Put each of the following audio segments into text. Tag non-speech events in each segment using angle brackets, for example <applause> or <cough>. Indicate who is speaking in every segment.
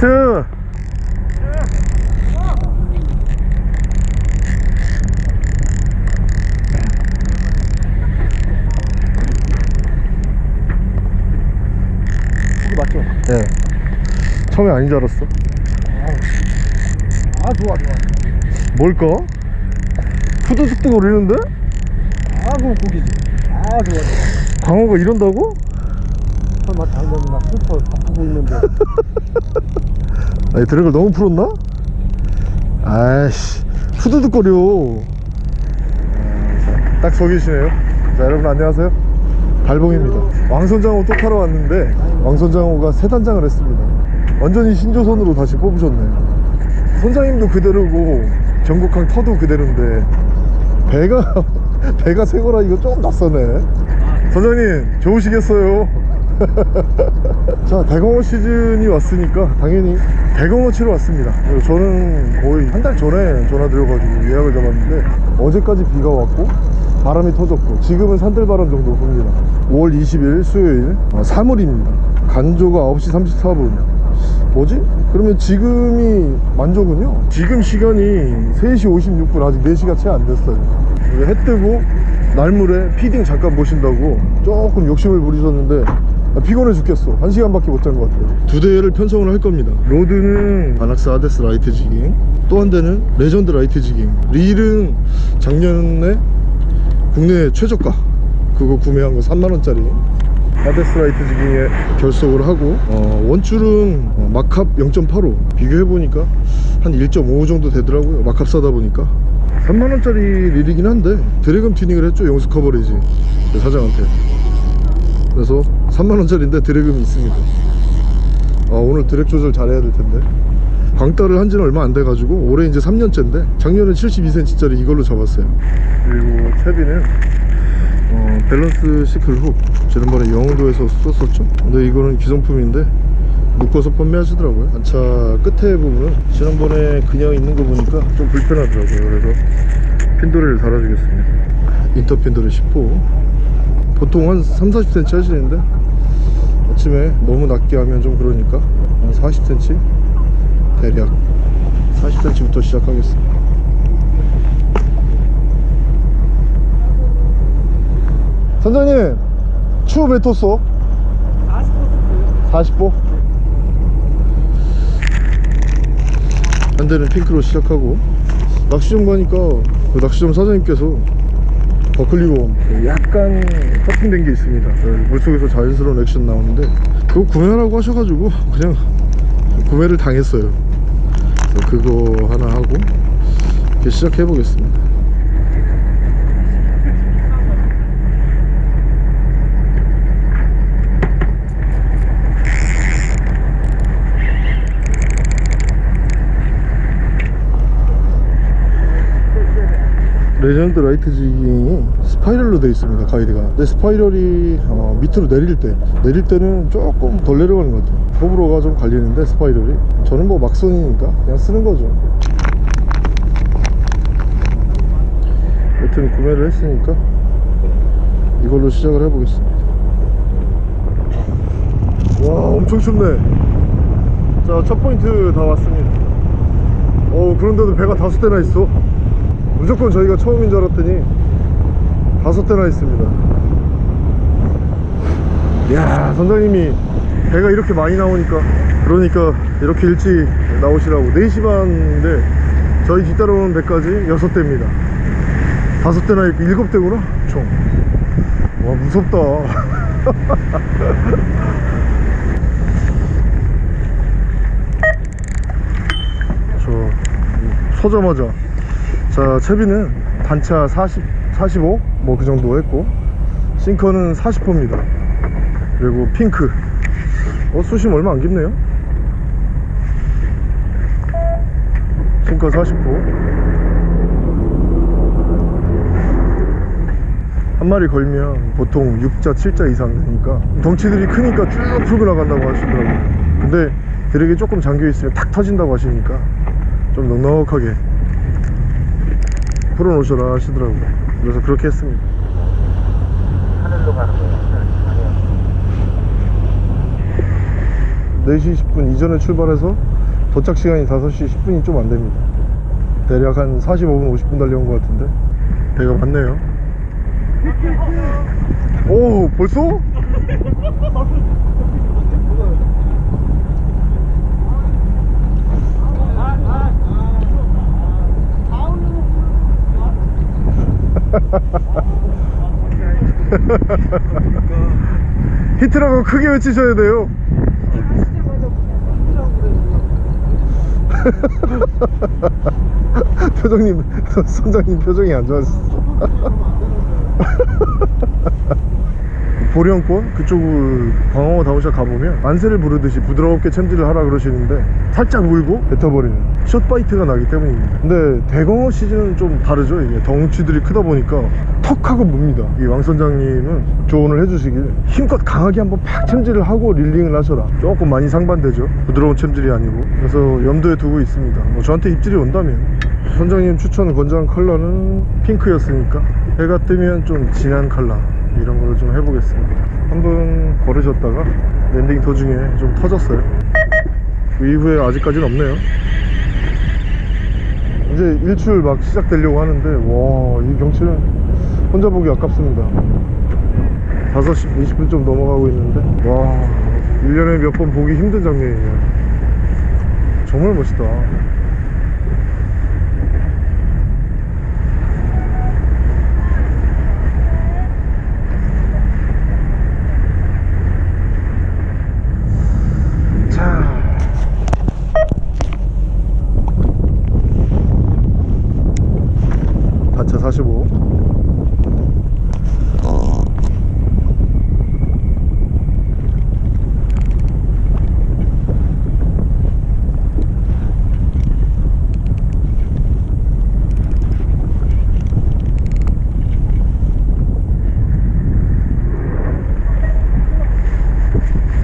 Speaker 1: 히트
Speaker 2: 맞죠?
Speaker 1: 네 처음에 아닌 줄 알았어
Speaker 2: 아 좋아 좋아
Speaker 1: 뭘까? 후두둑둑 거리는데?
Speaker 2: 아그 고기지 아 좋아 좋아
Speaker 1: 광어가 이런다고?
Speaker 2: 설마 장면이 막 슬퍼 바쁘고 있는데 <laughs>
Speaker 1: 아니 드랙을 너무 풀었나? 아이씨 후두둑거려. 딱 속이시네요. 자 여러분 안녕하세요. 달봉입니다. 왕선장어 또 타러 왔는데 왕선장어가 세 단장을 했습니다. 완전히 신조선으로 다시 뽑으셨네 선장님도 그대로고 경국항 터도 그대로인데 배가 <laughs> 배가 새 거라 이거 조금 낯서네 선장님 좋으시겠어요? <laughs> 자 대공어 시즌이 왔으니까 당연히 대공어 치러 왔습니다. 저는 거의 한 달 전에 전화 드려가지고 예약을 잡았는데 어제까지 비가 왔고 바람이 터졌고 지금은 산들바람 정도 붑니다. 5월 20일 수요일 어, 3월입니다. 간조가 9시 34분. 뭐지? 그러면 지금이 만조군요? 지금 시간이 3시 56분. 아직 4시가 채 안 됐어요. 해 뜨고 날물에 feeding 잠깐 보신다고 조금 욕심을 부리셨는데 아, 피곤해 죽겠어. 한 시간밖에 못 잔 것 같아요. 두 대를 편성을 할 겁니다. 로드는 바낙스 아데스 light jigging 또 한 대는 레전드 light jigging. 릴은 작년에 국내 최저가. 그거 구매한 거 3만원짜리. 아데스 light jigging에 결속을 하고 어, 원줄은 어, 마캅 0.85 비교해보니까 한 1.5 정도 되더라고요. 막 합사다 보니까. 3만원짜리 릴이긴 한데 drag음 튜닝을 했죠 용수 커버리지. 그 사장한테. 그래서 3만원짜리인데 drag음이 있습니다. 아, 오늘 드랙 조절 잘해야 될 텐데. 광따를 한 지는 얼마 안 돼가지고 올해 이제 3년째인데 작년에 72cm짜리 이걸로 잡았어요. 그리고 채비는 어, 밸런스 sickle hook 지난번에 영흥도에서 썼었죠? 근데 이거는 기성품인데 묶어서 판매하시더라고요. 단차 끝에 부분은 지난번에 그냥 있는 거 보니까 좀 불편하더라고요. 그래서 핀도레를 달아주겠습니다. 인터 핀도레 10호 보통 한 3, 40cm 하시는데 아침에 너무 낮게 하면 좀 그러니까 한 40cm 대략 40cm부터 시작하겠습니다. 선장님 추후 몇 tos어? 40보 한 대는 핑크로 시작하고 낚시점 가니까 그 낚시점 사장님께서 버클리웜 약간 커팅된 게 있습니다. 물속에서 자연스러운 액션 나오는데 그거 구매하라고 하셔가지고 그냥 구매를 당했어요. 그거 하나 하고 시작해 보겠습니다 레전드 light jigging이 spiral로 되어 있습니다 가이드가. 근데 spiral이 어, 밑으로 내릴 때 내릴 때는 조금 덜 내려가는 것 같아요. 호불호가 좀 갈리는데 spiral이. 저는 뭐 막선이니까 그냥 쓰는 거죠. 여튼 구매를 했으니까 이걸로 시작을 해보겠습니다. 와 엄청 춥네. 자 첫 포인트 다 왔습니다. 어 그런데도 배가 다섯 대나 있어 무조건 저희가 처음인 줄 알았더니 다섯 대나 있습니다. 이야 선장님이 배가 이렇게 많이 나오니까 그러니까 이렇게 일찍 나오시라고. 4시 반인데 저희 뒤따라오는 배까지 여섯 대입니다. 다섯 대나 있고 일곱 대구나? 총와 무섭다. <laughs> 저 서자마자 자 채비는 단차 40, 45 뭐 그 정도 했고 싱커는 40호입니다. 그리고 핑크. 어 수심 얼마 안 깊네요. 싱커 40호 한 마리 걸면 보통 6자 7자 이상 되니까 덩치들이 크니까 쭉 풀고 나간다고 하시더라고요. 근데 드랙이 조금 잠겨 있으면 탁 터진다고 하시니까 좀 넉넉하게 풀어놓으셔라 하시더라고요 그래서 그렇게 했습니다
Speaker 2: 하늘로 가는 거예요
Speaker 1: 4시 20분 이전에 출발해서 도착 시간이 5시 10분이 좀 안 됩니다. 대략 한 45분, 50분 달려온 것 같은데 배가 많네요. <laughs> 오, 벌써? <laughs> 히트라고 크게 외치셔야 돼요. <laughs> 표정님, <laughs> 선장님 표정이 안 좋았어. 보령권? 그쪽을 광어 다우샷 가보면 안세를 부르듯이 부드럽게 챔질을 하라 그러시는데 살짝 물고 뱉어버리는 숏바이트가 나기 때문입니다. 근데 대광어 시즌은 좀 다르죠. 이게 덩치들이 크다 보니까 턱 하고 뭅니다. 이 왕선장님은 조언을 해주시길 힘껏 강하게 한번 팍 챔질을 하고 릴링을 하셔라. 조금 많이 상반되죠. 부드러운 챔질이 아니고. 그래서 염두에 두고 있습니다. 뭐 저한테 입질이 온다면. 선장님 추천 권장 컬러는 핑크였으니까. 해가 뜨면 좀 진한 컬러 이런 걸로 좀 해보겠습니다. 한 번 걸으셨다가 landing 도중에 좀 터졌어요. 그 이후에 아직까지는 없네요. 이제 일출 막 시작되려고 하는데 와 이 경치는 혼자 보기 아깝습니다. 5시 20분 좀 넘어가고 있는데 와 1년에 몇 번 보기 힘든 장면이에요. 정말 멋있다 자. 단차 45.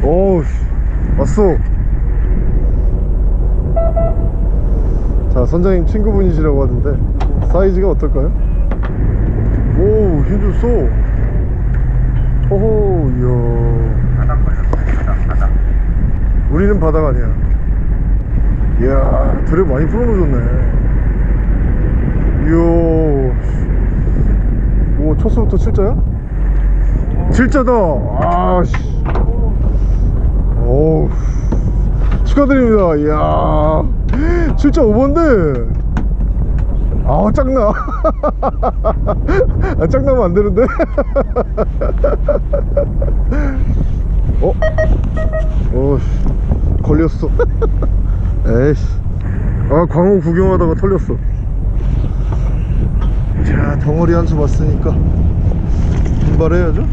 Speaker 1: 오우 왔어 자 선장님 친구분이시라고 하던데 사이즈가 어떨까요? 오 힘줬어 호호 이야. 우리는 바닥 아니야. 이야 드랩 많이 풀어놓으셨네. 이야 오 첫수부터 7자야? 7자다. 아씨. 오 축하드립니다. 이야. 7.5번데 아 짱나. <laughs> 아, 짱나면 안 되는데. <laughs> 어? 어씨. 걸렸어. 에이씨. 아 광어 구경하다가 털렸어. 자 덩어리 한 수 봤으니까 분발해야죠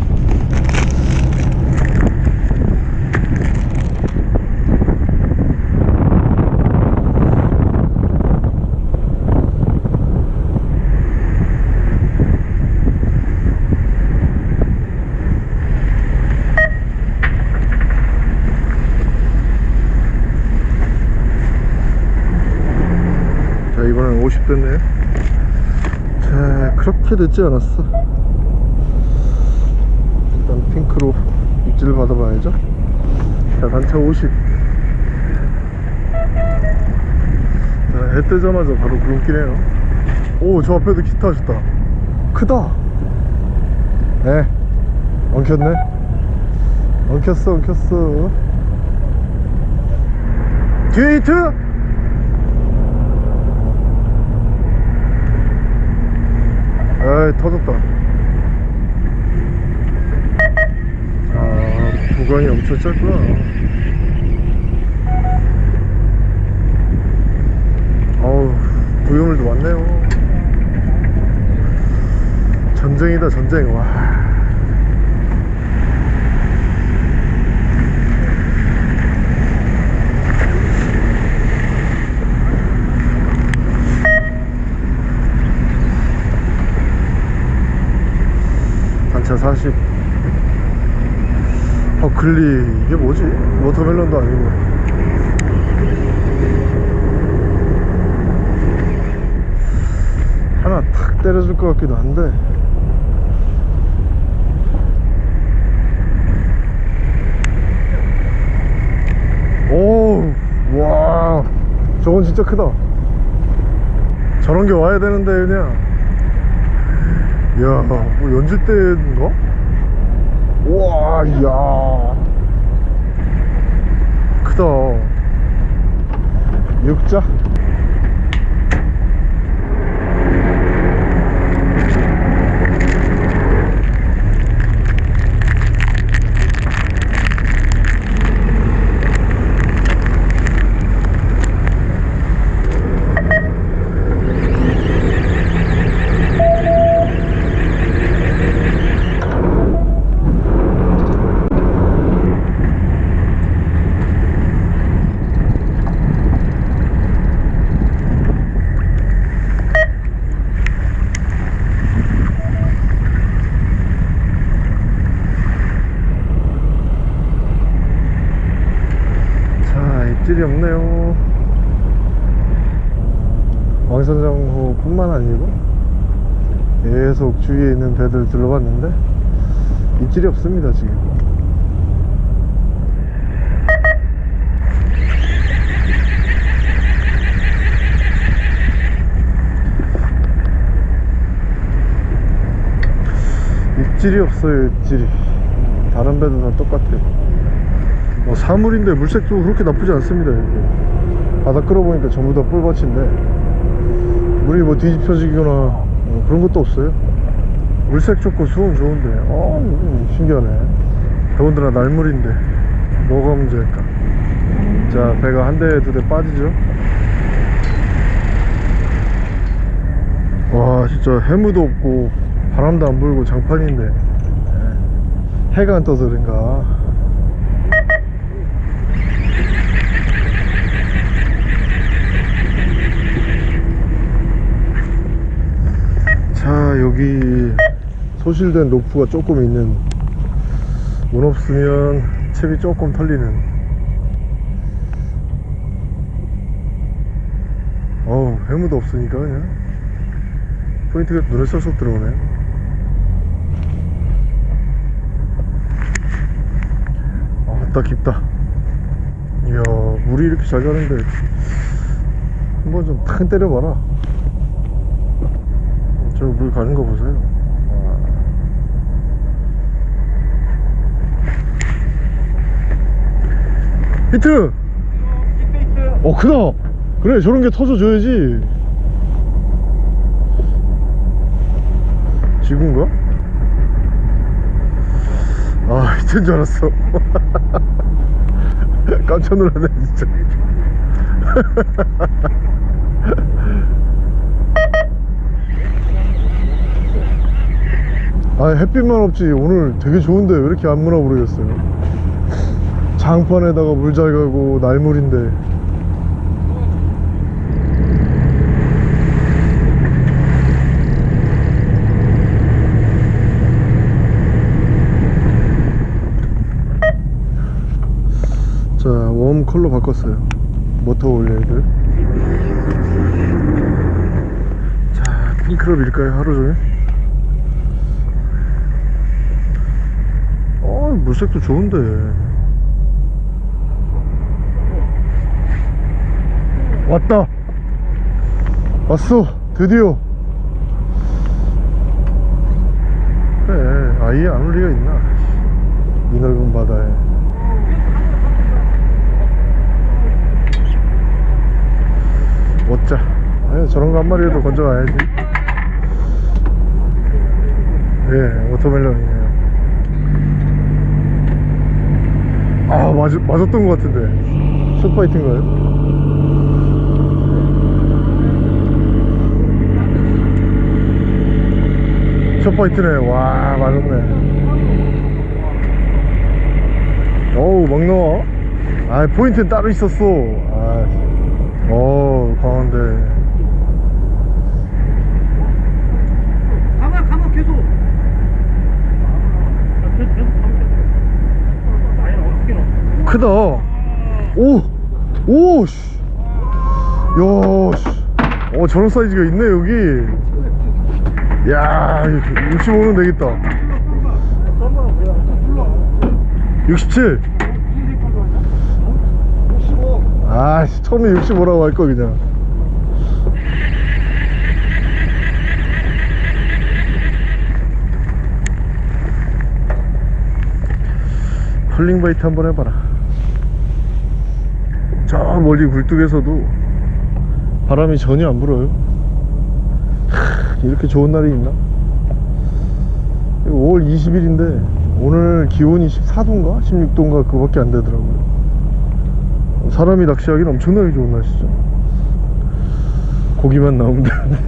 Speaker 1: 자 이번엔 50 됐네요 자 그렇게 늦지 않았어. 일단 핑크로 입질을 받아봐야죠. 자 단차 50 자, 해 뜨자마자 바로 구름기네요. 오 저 앞에도 기타 하셨다. 크다. 네. 엉켰네. 엉켰어 엉켰어. 히트 에이 터졌다. 아 구간이 엄청 짧구나. 어우 구형물도 많네요. 전쟁이다 전쟁. 와 단차 40 버클리 이게 뭐지? 워터멜론도 아니고 하나 탁 때려줄 것 같기도 한데 오, 와. 저건 진짜 크다 저런 게 와야 되는데 그냥 이 야 뭐 연주대인가? 우와 이야. 크다. 육자 자 입질이 없네요 왕선장호 뿐만 아니고 계속 주위에 있는 배들 둘러봤는데 입질이 없습니다 지금. 입질이 없어요 입질이. 다른 배도 다 똑같아요. 뭐 사물인데 물색도 그렇게 나쁘지 않습니다 여기. 바다 끌어보니까 전부 다 뿔밭인데 물이 뭐 뒤집혀지거나 어, 그런 것도 없어요? 물색 좋고 수온 좋은데. 어 음, 신기하네. 더군다나 날물인데. 뭐가 문제일까 자 배가 한 대 두 대 빠지죠? 와 진짜 해무도 없고 바람도 안 불고 장판인데. 해가 안 떠서 그런가 자 여기 소실된 로프가 조금 있는 문 없으면 챕이 조금 털리는. 어우 해무도 없으니까 그냥. 포인트가 눈에 쏙쏙 들어오네. 아따 깊다. 이야 물이 이렇게 잘 가는데 한번 좀 탁 때려봐라 저 물 가는 거 보세요 와. 히트! 어 크다 그래 저런 게 터져줘야지 지금가? 아 히트인 줄 알았어 <laughs> 깜짝 놀랐네 진짜 <laughs> 아 햇빛만 없지. 오늘 되게 좋은데 왜 이렇게 안 무나 모르겠어요? 장판에다가 물 잘 가고 날물인데. 자 웜 컬러 바꿨어요. 모터 올레이들. 자 킹크럽일까요? 하루 종일 어 물색도 좋은데. 왔다. 왔어. 드디어. 그래 아예 안 올 리가 있나? 이 넓은 바다에. 어짜 아니, 저런 거 한 마리라도 건져와야지. 예 워터멜론이네요 아 맞, 맞았던 것 같은데. 숏파이트인가요? 숏파이트네. 와 맞았네. 어우 막 나와. 아 포인트는 따로 있었어. 아, 어 강한데
Speaker 2: 가마 가마 계속 계속 계속 가면 아니 어떻게 넣어
Speaker 1: 크다 오! 오! 씨. 야, 씨. 어, 저런 사이즈가 있네, 여기. 야, 65는 되겠다. 67. 아씨 처음에 65라고 할 거 그냥 컬링 바이트 한번 해봐라 저 멀리 굴뚝에서도 바람이 전혀 안 불어요. 하, 이렇게 좋은 날이 있나? 5월 20일인데 오늘 기온이 14도인가? 16도인가? 그거밖에 안 되더라고요. 사람이 낚시하기는 엄청나게 좋은 날씨죠. 고기만 나오면 되는데.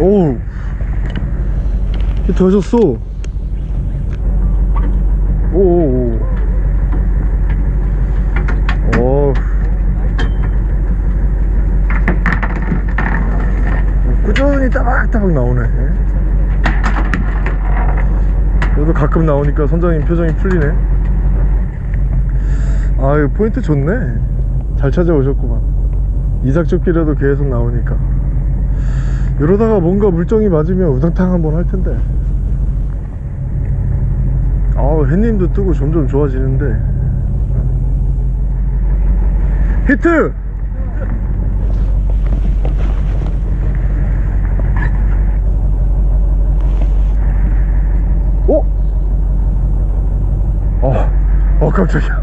Speaker 1: <laughs> 오우. 히트 하셨어 오오오 어 꾸준히 따박따박 나오네. 그래도 가끔 나오니까 선장님 표정이 풀리네. 아유 포인트 좋네. 잘 찾아오셨구만. 이삭조끼라도 계속 나오니까. 이러다가 뭔가 물정이 맞으면 우당탕 한번 할 텐데. 아우 햇님도 뜨고 점점 좋아지는데. 히트! 깜짝이야.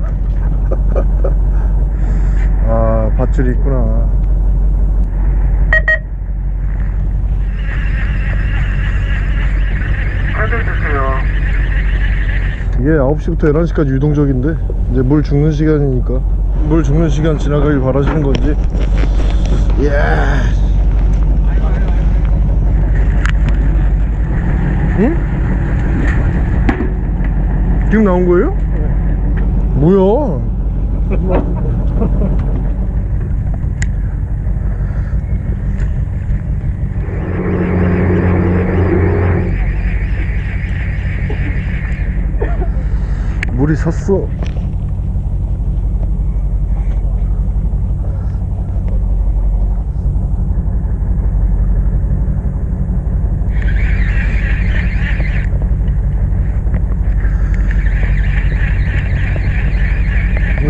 Speaker 1: <laughs> 아 밧줄이 있구나. 이게 9시부터 11시까지 유동적인데 이제 물 죽는 시간이니까. 물 죽는 시간 지나가길 바라시는 건지. 예. 응? 지금 나온 거예요? 뭐야? 물이 섰어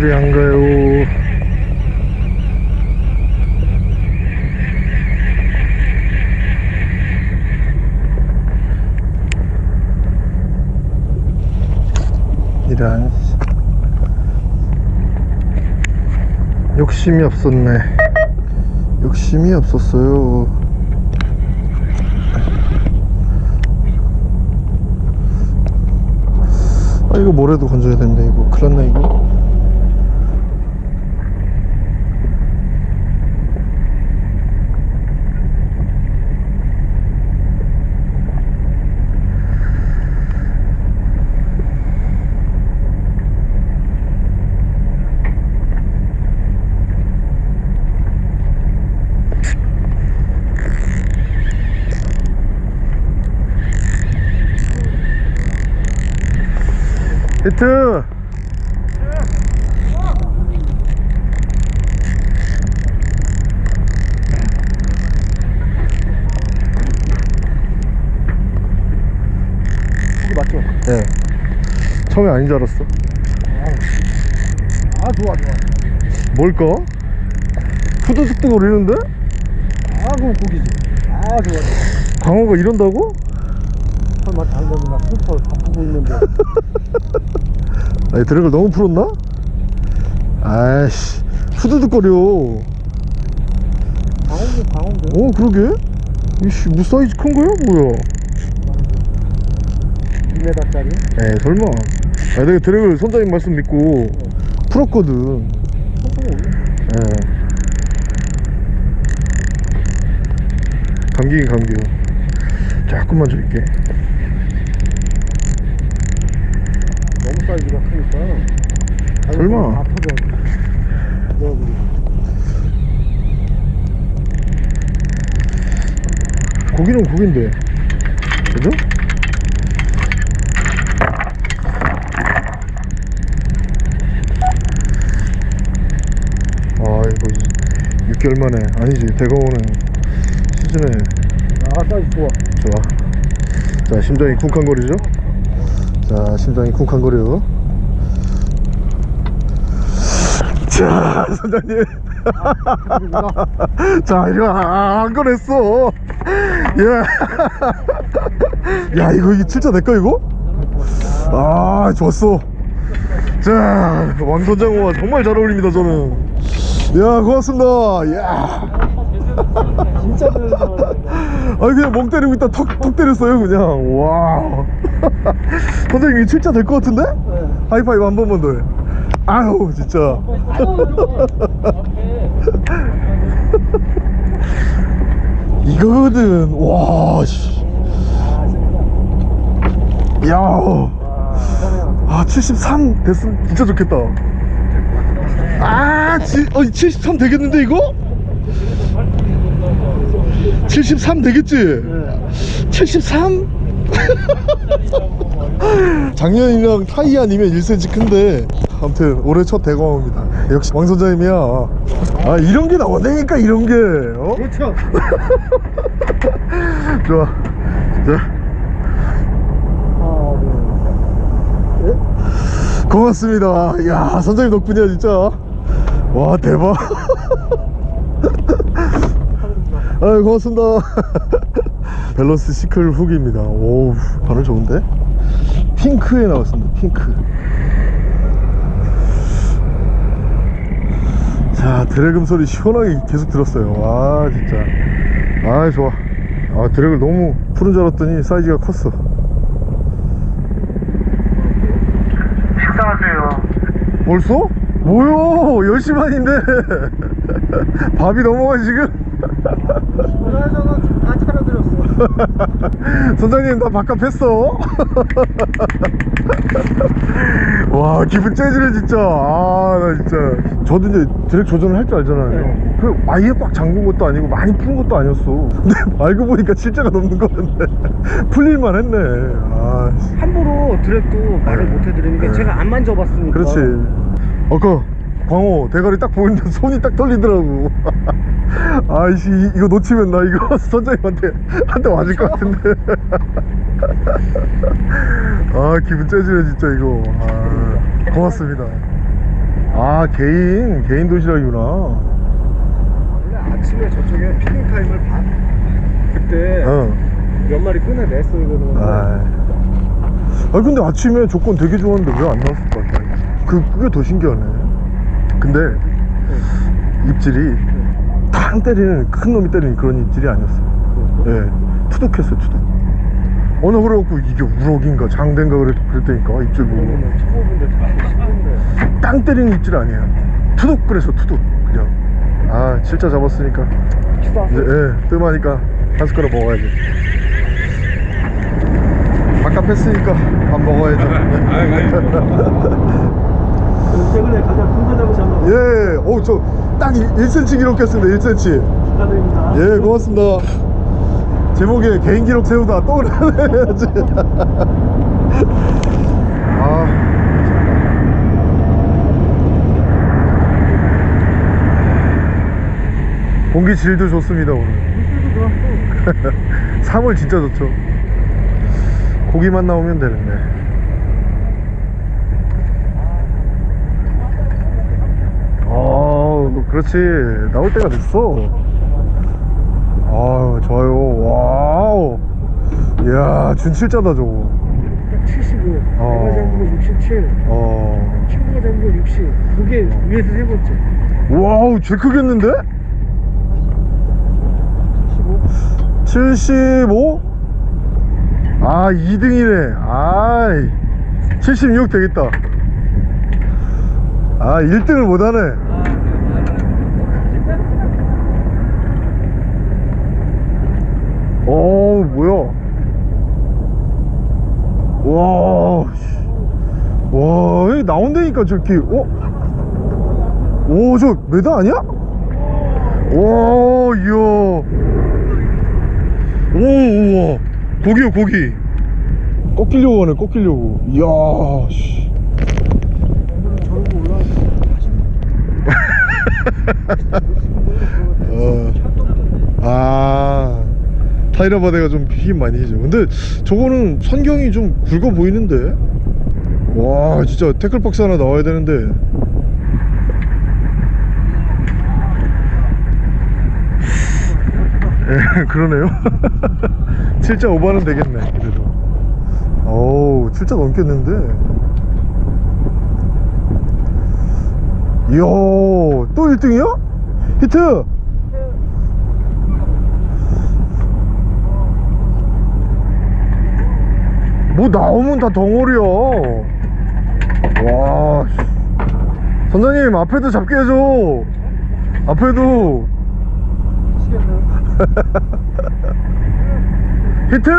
Speaker 1: 물이 안 가요 이런 욕심이 없었네. 욕심이 없었어요. 아 이거 뭐래도 건져야 되는데 이거. 큰일났나 이거 히트
Speaker 2: 맞죠?
Speaker 1: 예 처음에 아닌 줄 알았어
Speaker 2: 아 좋아 좋아
Speaker 1: 뭘까? 푸드득득 거리는데?
Speaker 2: 아 그럼 고기지 아 좋아 좋아
Speaker 1: 광어가 이런다고?
Speaker 2: 설마 당근이 막 슬퍼 바쁘고 있는데. <laughs>
Speaker 1: 아니 드랙을 너무 풀었나? 아이씨 후두둑거려.
Speaker 2: 강원도 강원도
Speaker 1: 어 그러게? 이씨 무 사이즈 큰 거야? 뭐야?
Speaker 2: 2m짜리?
Speaker 1: 에이 설마. 아 내가 드랙을 선장님 말씀 믿고 풀었거든.
Speaker 2: 천천히 올려
Speaker 1: 예 감기긴 감기요. 조금만 줄게
Speaker 2: 너무 사이즈가 크니까.
Speaker 1: 설마.
Speaker 2: 다 터져 그리고.
Speaker 1: 고기는 고기인데. 그죠? 아 이거 6개월 만에. 아니지 대거오는 시즌에.
Speaker 2: 아 사이즈 좋아.
Speaker 1: 좋아. 자 심장이 쿵쾅거리죠? 자 심장이 쿵쾅거려 자 선장님. 자 이거 아, 안 꺼냈어. 예 야 이거 이게 진짜 내거 이거? 아 좋았어. 자 왕선장호와 정말 잘 어울립니다 저는. 야 고맙습니다. 야.
Speaker 2: 진짜 그래서
Speaker 1: 아니 그냥 멍 때리고 있다 턱, 턱 때렸어요 그냥. 와 선생님 이거 진짜 될 것 같은데? 하이파이브 한 번만 더 해 아유 진짜 이거거든 와 씨. 야. 아, 73 됐으면 진짜 좋겠다. 아, 지, 어, 73 되겠는데, 이거? 73 되겠지? 73? <laughs> 작년이랑 타이 아니면 1cm 큰데. 아무튼 올해 첫 대광어입니다. 역시 왕 선장님이야. 아 이런 게 나온다니까 이런 게. 어?
Speaker 2: 그렇죠. <laughs>
Speaker 1: 좋아. 자. 고맙습니다. 야 선장님 덕분이야 진짜. 와 대박. <laughs> 아 고맙습니다 밸런스 시클 훅입니다. 오우 반응 좋은데? 핑크에 나왔습니다 핑크. 자 드래금 소리 시원하게 계속 들었어요. 와 진짜. 아 좋아. 아 드래그를 너무 푸른 줄 알았더니 사이즈가 컸어.
Speaker 3: 식사하세요.
Speaker 1: 벌써? 뭐요 10시 반인데. <laughs> 밥이 넘어가 지금?
Speaker 2: 전화해서는 다 차려드렸어 <laughs>
Speaker 1: 선장님 나 밥값 했어. <laughs> 와 기분 째지네 진짜. 아 나 진짜. 저도 이제 드랙 조절을 할 줄 알잖아요. 그 아예 꽉 잠근 것도 아니고 많이 푼 것도 아니었어. 근데 <laughs> 알고 보니까 실제가 넘는 거였네. 풀릴만 했네. 아 씨.
Speaker 2: 함부로 드랙도 말을
Speaker 1: 네.
Speaker 2: 못 해드리는 게
Speaker 1: 네.
Speaker 2: 제가 안 만져봤으니까.
Speaker 1: 그렇지. 아까 광호 대가리 딱 보는데 손이 딱 떨리더라고 <laughs> 아이씨 이- 이거 놓치면 나 이거 <laughs> 선장님한테 한대 맞을 것 같은데. <laughs> 아 기분 째지네 진짜 이거. 아, 고맙습니다. 아 개인 개인 도시락이구나.
Speaker 2: 원래 아침에 저쪽에 feeding time을 봐. 그때
Speaker 1: 어.
Speaker 2: 몇 마리 꺼내냈어 이거는.
Speaker 1: 아. 아 근데 아침에 조건 되게 좋았는데 왜 안 나왔을까? 그 그게 더 신기하네. 근데 입질이 탕 때리는 큰 놈이 때리는 그런 입질이 아니었어요. 예 투둑했어요 투둑 어느 그래갖고 이게 우럭인가 장대인가 그랬, 그랬다니까 입질 보고. 땅 때리는 입질 아니에요. 투둑 그래서 투둑 그냥. 아 진짜 잡았으니까. 이제 예 뜸하니까 한 숟가락 먹어야지. 밥값 했으니까 밥 먹어야죠. <laughs>
Speaker 2: 최근에 가장 큰거 잡으신 분
Speaker 1: 예, 어, 저, 딱 1cm 기록했습니다, 1cm.
Speaker 2: 축하드립니다
Speaker 1: 예, 고맙습니다. 제목에 개인 기록 세우다 또 그러네야지. <laughs> 아. 공기 질도 좋습니다, 오늘.
Speaker 2: 물질도 좋았고 <laughs>
Speaker 1: 3월 진짜 좋죠. 고기만 나오면 되는데. 아, 그렇지. 나올 때가 됐어. 아, 좋아요. 와우. 이야, 준칠자다, 저거.
Speaker 2: 75
Speaker 1: 어.
Speaker 2: 내가 잡은 거 67
Speaker 1: 어.
Speaker 2: 친구가 잡은 거 60 그게 위에서 세 번째
Speaker 1: 와우, 제일 크겠는데?
Speaker 2: 75
Speaker 1: 75? 아, 2등이네. 아이, 76 되겠다. 아, 1등을 못하네. 오, 뭐야. 와, 씨. 와, 여기 나온다니까, 저렇게, 어? 오, 저 메다 아니야? 와, 이야. 오, 우와. 고기요, 고기. 꺾이려고 하네, 꺾이려고. 이야, 씨. <laughs> 어. 아, 타이라바데가 좀 힘 많이 해죠. 근데 저거는 선경이 좀 굵어 보이는데? 와 진짜 태클박스 하나 나와야 되는데 예 <laughs> 그러네요 <laughs> 7자 5반은 되겠네 그래도 어우 7자 넘겠는데 이야 또 1등이야? 히트 뭐 나오면 다 덩어리야. 와 씨. 선장님 앞에도 잡게 해줘. 앞에도. <laughs> 히트!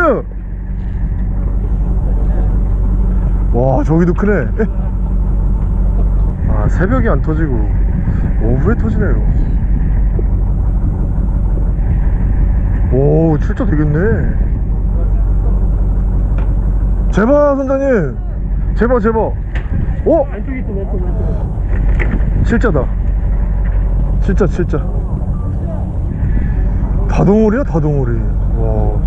Speaker 1: 와 저기도 크네. 아 새벽에 안 터지고. 오후에 터지네요? 오 출자 되겠네 제발 선장님 제발 제발 오
Speaker 2: 안쪽에 있어 왼쪽 왼쪽
Speaker 1: 실자다 실자 실자 다동물이야 다동물이 와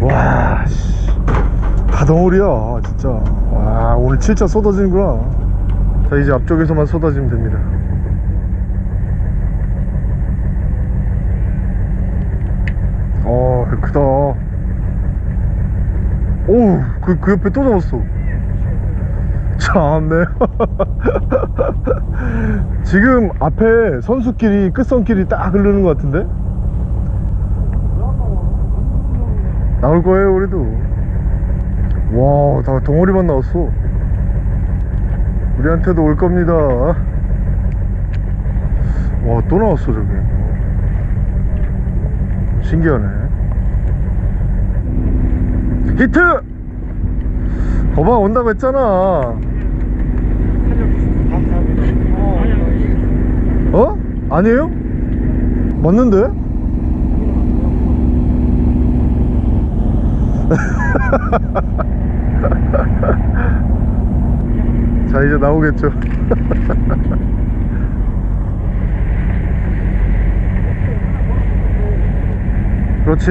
Speaker 1: 와, 씨. 다덩어리야, 진짜. 와, 오늘 진짜 쏟아지는구나. 자, 이제 앞쪽에서만 쏟아지면 됩니다. 어, 크다. 오우, 그, 그 옆에 또 잡았어. 참네. <laughs> 지금 앞에 선수끼리, 끝선끼리 딱 흐르는 것 같은데? 나올 거예요, 우리도. 와, 다 덩어리만 나왔어. 우리한테도 올 겁니다. 와, 또 나왔어, 저기. 신기하네. 히트! 거봐, 온다고 했잖아. 어? 아니에요? 맞는데? <laughs> 자 이제 나오겠죠 <laughs> 그렇지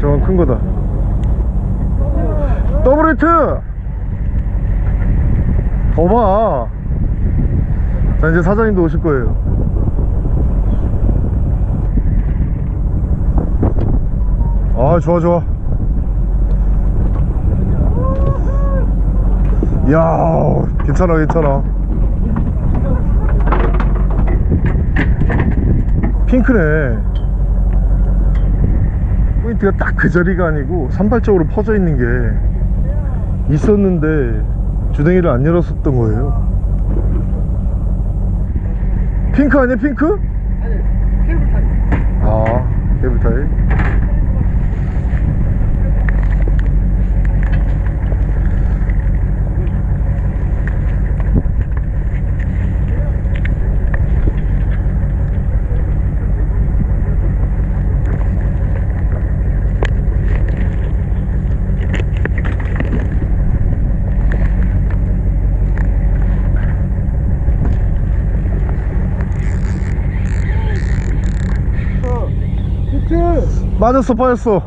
Speaker 1: 저건 큰 거다 더블 히트. 거봐. 자 이제 사장님도 오실 거예요. 아 좋아 좋아. 야 괜찮아 괜찮아. 핑크네. 포인트가 딱 그 자리가 아니고 산발적으로 퍼져 있는 게 있었는데 주댕이를 안 열었었던 거예요. 핑크 아니야 핑크?
Speaker 2: 아니 cable tie
Speaker 1: 아 cable tie
Speaker 2: 히트
Speaker 1: 맞았어 빠졌어.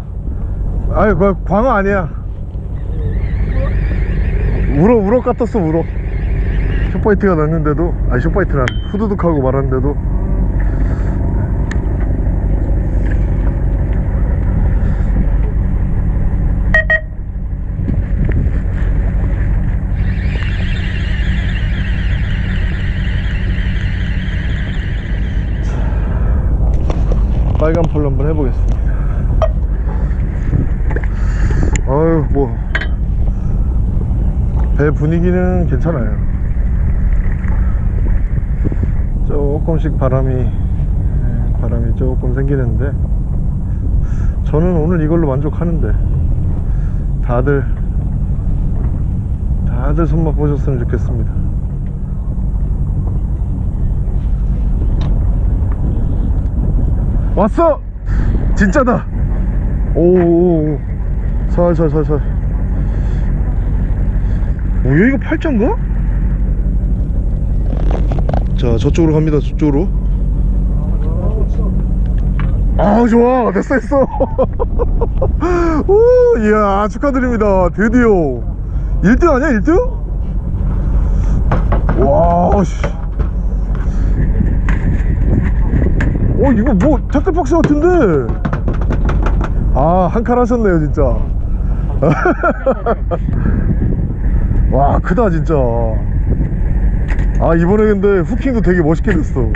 Speaker 1: 아유 그 광어 아니야. 우럭 우럭 같았어 우럭. short bite가 났는데도 아니 short bite란 후두둑하고 말았는데도. 빨간 폴로 한번 해보겠습니다 아유 뭐 배 분위기는 괜찮아요 조금씩 바람이 예, 바람이 조금 생기는데 저는 오늘 이걸로 만족하는데 다들 다들 손맛 보셨으면 좋겠습니다 왔어! 진짜다! 오오오 살살살살 오 여기가 팔자인가? 자 저쪽으로 갑니다 저쪽으로. 아 좋아. 됐어 됐어. <laughs> 오 이야 축하드립니다. 드디어. 1등 아니야 1등? 와씨. 어 이거 뭐 태클박스 같은데? 아 한 칸 하셨네요 진짜 <laughs> 와 크다 진짜. 아 이번에 근데 후킹도 되게 멋있게 됐어.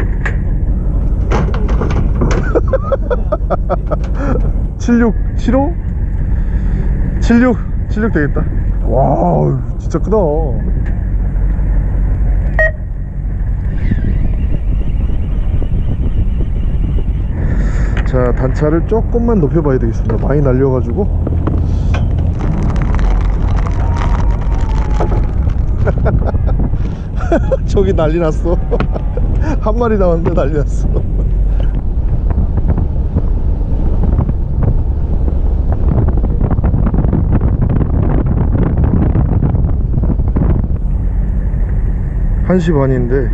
Speaker 1: 76 75 76 76 되겠다. 와 진짜 크다. 자 단차를 조금만 높여 봐야 되겠습니다. 많이 날려가지고 <laughs> 저기 난리 났어. <laughs> 한 마리 나왔는데 난리 났어. <laughs> 한시 반인데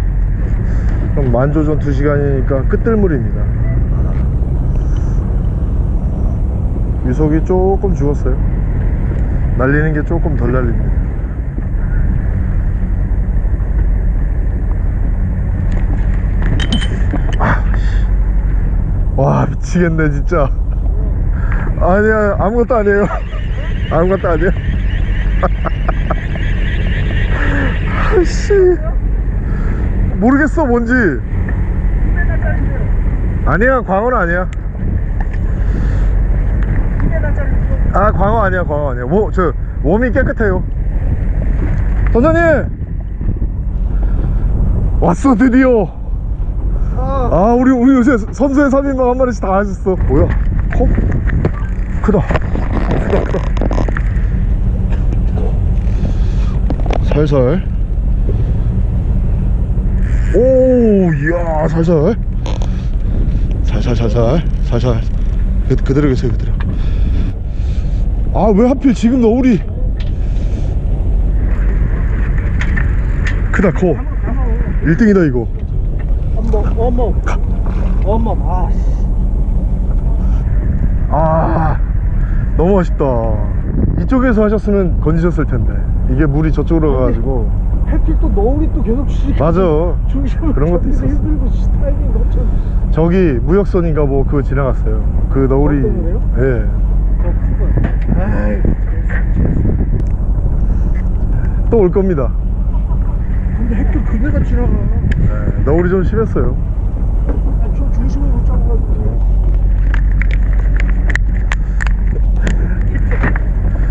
Speaker 1: 그럼 만조전 2시간이니까 끝들물입니다. 유속이 조금 죽었어요. 날리는 게 조금 덜 날립니다 와 미치겠네 진짜. 아니야 아무것도 아니에요. 아무것도 아니에요. 아씨. 모르겠어 뭔지. 아니야 광어는 아니야. 아 광어 아니야 광어 아니야. 뭐, 저 몸이 깨끗해요. 선장님! 왔어 드디어 아 우리 우리 요새 선수의 3인방 한 마리씩 다 하셨어. 뭐야? 컵? 크다. 크다 크다. 살살. 오 이야 살살. 살살 살살 살살. 그, 그대로 계세요 그대로. 아 왜 하필 지금 너울이 크다 커. 1등이다 이거
Speaker 2: 어머. 어머 어머 아 씨.
Speaker 1: 아 너무 아쉽다. 이쪽에서 하셨으면 건지셨을 텐데. 이게 물이 저쪽으로 가가지고.
Speaker 2: 해필 또 너울이 또 계속 치니까
Speaker 1: 맞아 그런 것도 있었어.
Speaker 2: 힘들고 씨, 타이밍 놓쳐.
Speaker 1: 저기 무역선인가 뭐 그거 지나갔어요. 그 너울이?
Speaker 2: 예. 아이
Speaker 1: 또올 겁니다
Speaker 2: 근데 해필 그네가 지나가.
Speaker 1: 예, 너울이 좀 심했어요.
Speaker 2: 아, 저 중심을 못 잡아가지고.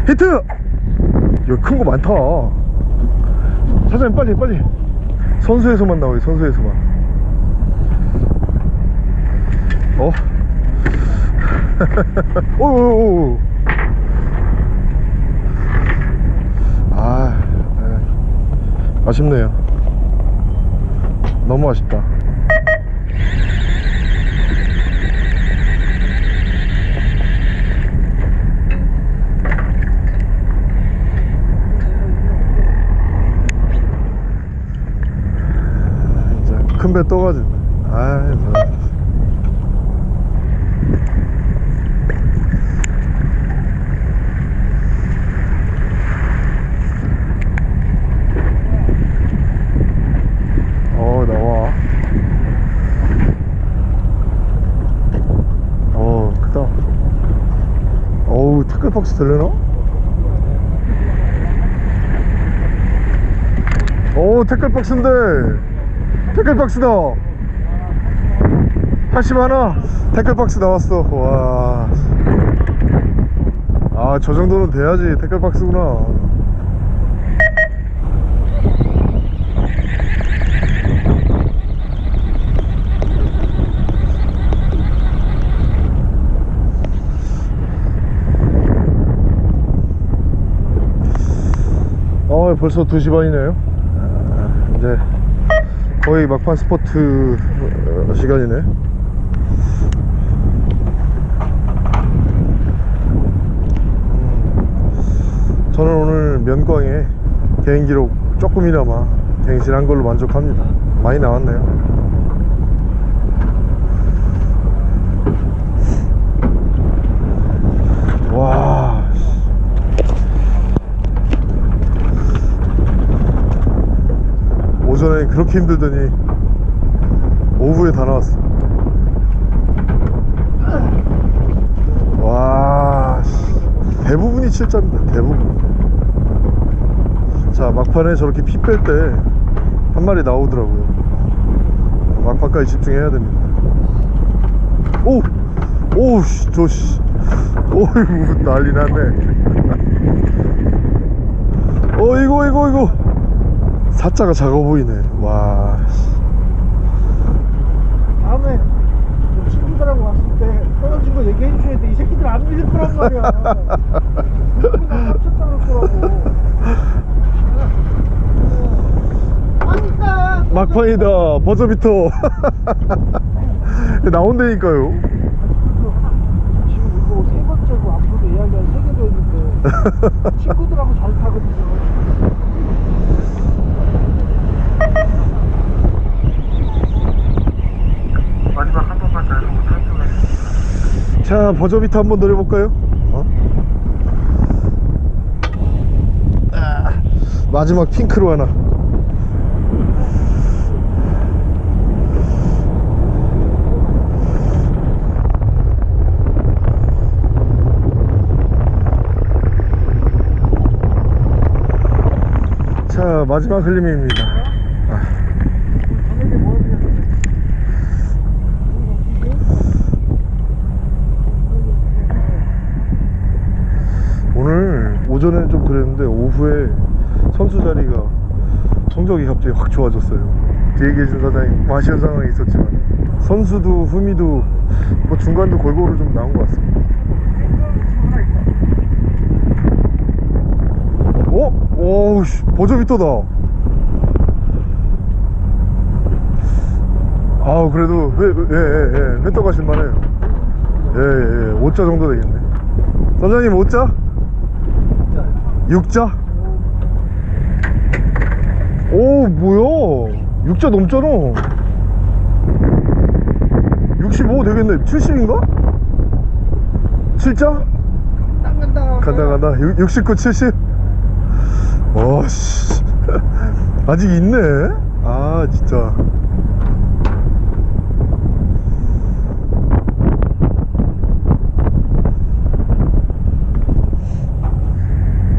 Speaker 1: 히트! 이거 큰거 많다. 사장님 빨리 빨리. 선수에서만 나와요 선수에서만. 어? <laughs> 오오오 아 에, 아쉽네요 너무 아쉽다. 진짜 큰배 떠가지고. 아어 나와 어 크다 태클박스 들려나? 오 태클박스인데. 태클박스다. 80 하나? 태클박스 나왔어. 와. 아 저 정도는 돼야지. 태클박스구나 어 벌써 2시 반이네요. 아, 이제 거의 막판 스포트 어, 시간이네. 음, 저는 오늘 면광에 개인 기록 조금이나마 갱신한 걸로 만족합니다. 많이 나왔네요 와. 오전에 그렇게 힘들더니 오후에 다 나왔어. 와. 씨. 대부분이 7자입니다. 대부분. 자, 막판에 저렇게 피 뺄 때 한 마리 나오더라고요. 막판까지 집중해야 됩니다. 오! 오, 씨, 저, 씨. 어이구, 난리 났네. 어, 이거, 이거, 이거. 사자가 작아 보이네. 와. 씨.
Speaker 2: 다음에 좀 친구들하고 왔을 때 떨어진 거 얘기해 주셔야 돼. 이 새끼들 안 믿을 거란 말이야. 거라고.
Speaker 1: 막판이다. 버저비터. <laughs> 나온다니까요.
Speaker 2: 지금 이거 세 번째고 앞으로도 이야기할 세 개도 있는데 <laughs> 친구들하고 잘 타거든요.
Speaker 3: 마지막 한 번만 더 해보고 탈출해
Speaker 1: 자, 버저비터 한번 노려볼까요? 어? 아, 마지막 핑크로 하나. 자, 마지막 흘림입니다.
Speaker 2: 저녁에 뭐 해야 돼?
Speaker 1: 오늘 오전에 좀 그랬는데 오후에 선수 자리가 성적이 갑자기 확 좋아졌어요. 뒤에 계신 사장님 뭐 아쉬운 상황이 있었지만 선수도 후미도 뭐 중간도 골고루 좀 나온 것 같습니다. 어? 오우 씨 버저비터다. 아우 그래도 회예예예 회떡 하실만해요. 예예 5자 정도 되겠네. 선장님 5자? 6자? 오 뭐야 6자 넘잖아 65 되겠네 70인가? 7자?
Speaker 2: 땅 간다.
Speaker 1: 간다 간다 6, 69 70 와씨 아직 있네 아 진짜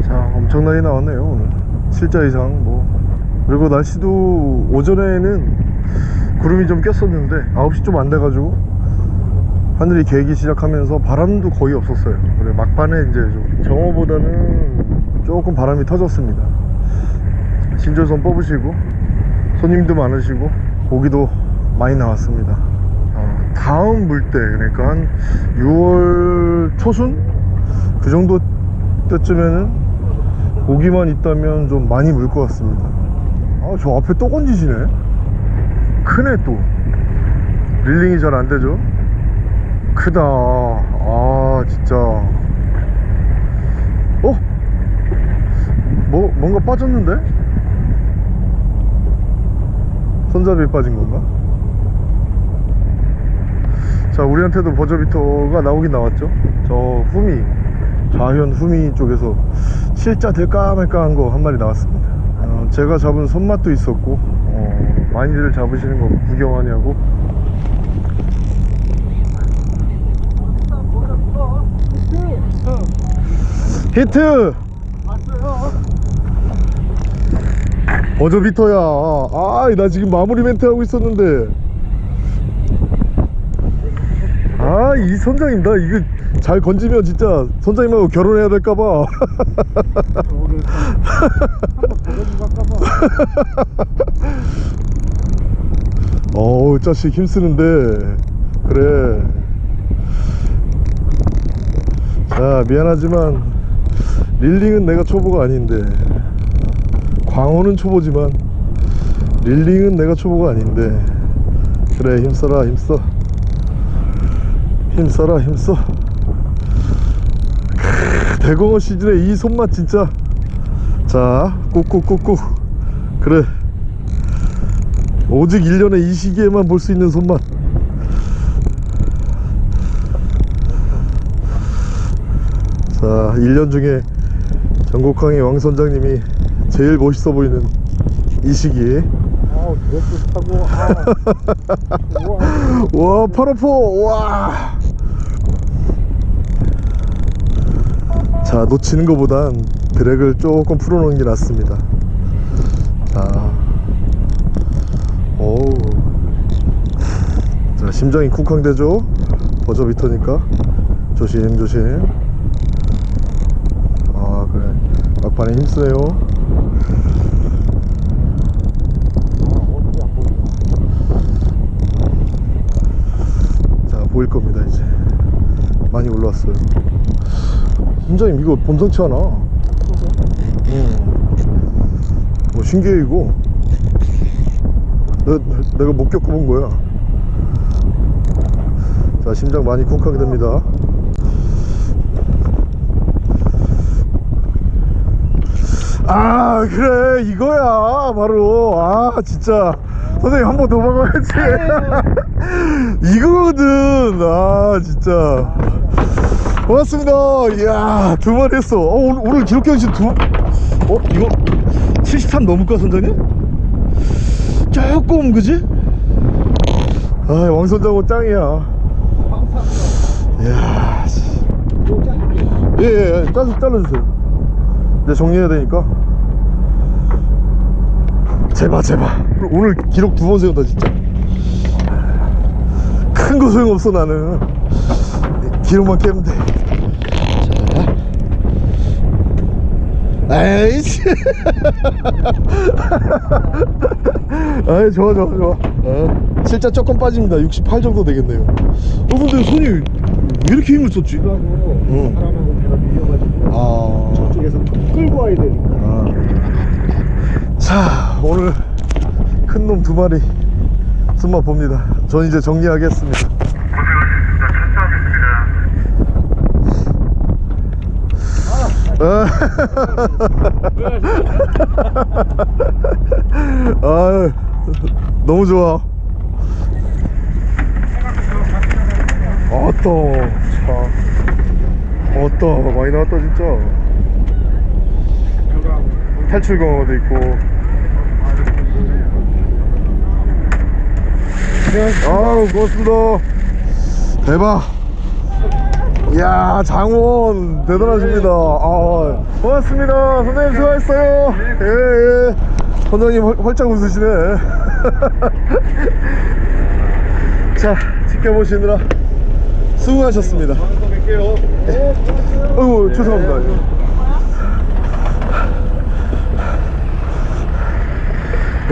Speaker 1: 자 엄청나게 나왔네요 오늘. 7자 이상 뭐. 그리고 날씨도 오전에는 구름이 좀 꼈었는데 9시 좀 안 돼가지고 하늘이 개기 시작하면서 바람도 거의 없었어요. 그래 막판에 이제 좀 정오보다는 조금 바람이 터졌습니다. 신조선 뽑으시고 손님도 많으시고 고기도 많이 나왔습니다. 어, 다음 물때 그러니까 한 6월 초순? 그 정도 때쯤에는 고기만 있다면 좀 많이 물 것 같습니다. 아 저 앞에 또 건지시네. 크네 또. 릴링이 잘 안 되죠? 크다. 아 진짜. 어? 뭐 뭔가 빠졌는데? 손잡이에 빠진 건가? 자 우리한테도 버저비터가 나오긴 나왔죠? 저 후미 좌현 후미 쪽에서 실자 될까 말까 한 거 한 마리 나왔습니다. 어, 제가 잡은 손맛도 있었고 어, 많이들 잡으시는 거 구경하냐고. 히트. 버저비터야. 아나 지금 마무리 멘트 하고 있었는데. 아 이 선장님 나 이거 잘 건지면 진짜 선장님하고 결혼해야 될까봐. <laughs> 어우 자식 힘쓰는데. 그래. 자 미안하지만 릴링은 내가 초보가 아닌데. 광어는 초보지만 릴링은 내가 초보가 아닌데. 그래 힘써라 힘써. 힘써라 힘써. 크, 대공어 시즌에 이 손맛 진짜. 자 꾹꾹꾹꾹. 그래. 오직 1년에 이 시기에만 볼 수 있는 손맛. 자 1년 중에 전국항의 왕 선장님이 제일 멋있어 보이는 이 시기.
Speaker 2: 아 드레스 타고 아. <laughs> 와.
Speaker 1: 파라포 와. 자 놓치는 것보단 드랙을 조금 풀어놓는 게 낫습니다. 자, 오, 자 심장이 쿵쾅대죠. 버저비터니까 조심 조심. 아 그래 막판에 힘쓰네요. 자 보일 겁니다 이제 많이 올라왔어요 선장님 이거 범상치 않아 응뭐 신기해 이거. 내, 내가 못 겪어본 거야. 자 심장 많이 쿵쾅 됩니다. 아 그래 이거야 바로. 아 진짜. 선생님 한 번더 먹어야지. <laughs> 이거거든. 아 진짜 고맙습니다. 이야 두 마리 했어. 어, 오늘, 오늘 기록 경신 두 어? 이거 73 넘을까 선장님? 조금 그지? 아 왕선장호 짱이야. 이야 씨. 예예 예, 짜서 잘라주세요. 이제 정리해야 되니까. 제발 제발. 오늘 기록 두 번 세운다 진짜. 큰 거 소용없어 나는. 기록만 깨면 돼 자. 에이씨 <laughs> 아이 좋아 좋아 좋아 어. 실자 조금 빠집니다 68 정도 되겠네요 어 근데 손이 왜 이렇게 힘을 썼지? 응.
Speaker 2: 사람하고 배가 밀려가지고
Speaker 1: 아
Speaker 2: 저쪽에서 끌고 와야 되니까
Speaker 1: 아. 자 오늘 큰 놈 두 마리 손맛 봅니다 전 이제 정리하겠습니다.
Speaker 3: 찬스하겠습니다. <laughs>
Speaker 1: 아 너무 좋아. 아따 차. 아따 많이 나왔다 진짜. 탈출 강화도 있고. 아우 고맙습니다. 대박 이야 장원 대단하십니다. 아 고맙습니다. 선생님 수고하셨어요. 예예. 선장님 헐, 헐짝 웃으시네. <laughs> 자 지켜보시느라 수고하셨습니다.
Speaker 2: 또 뵐게요
Speaker 1: 어이구 죄송합니다.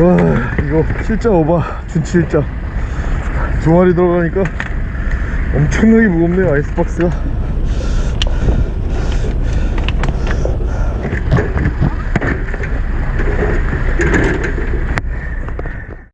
Speaker 1: 와 이거 실자 오바 일자. 두 마리 들어가니까 엄청나게 무겁네요 아이스박스가